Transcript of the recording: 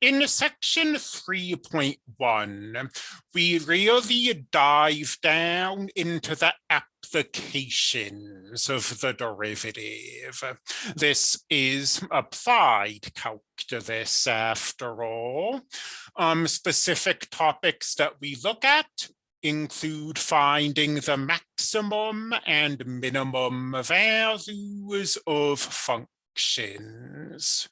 in section 3.1, we really dive down into the applications of the derivative. This is applied calculus after all. Um, specific topics that we look at include finding the maximum and minimum values of functions.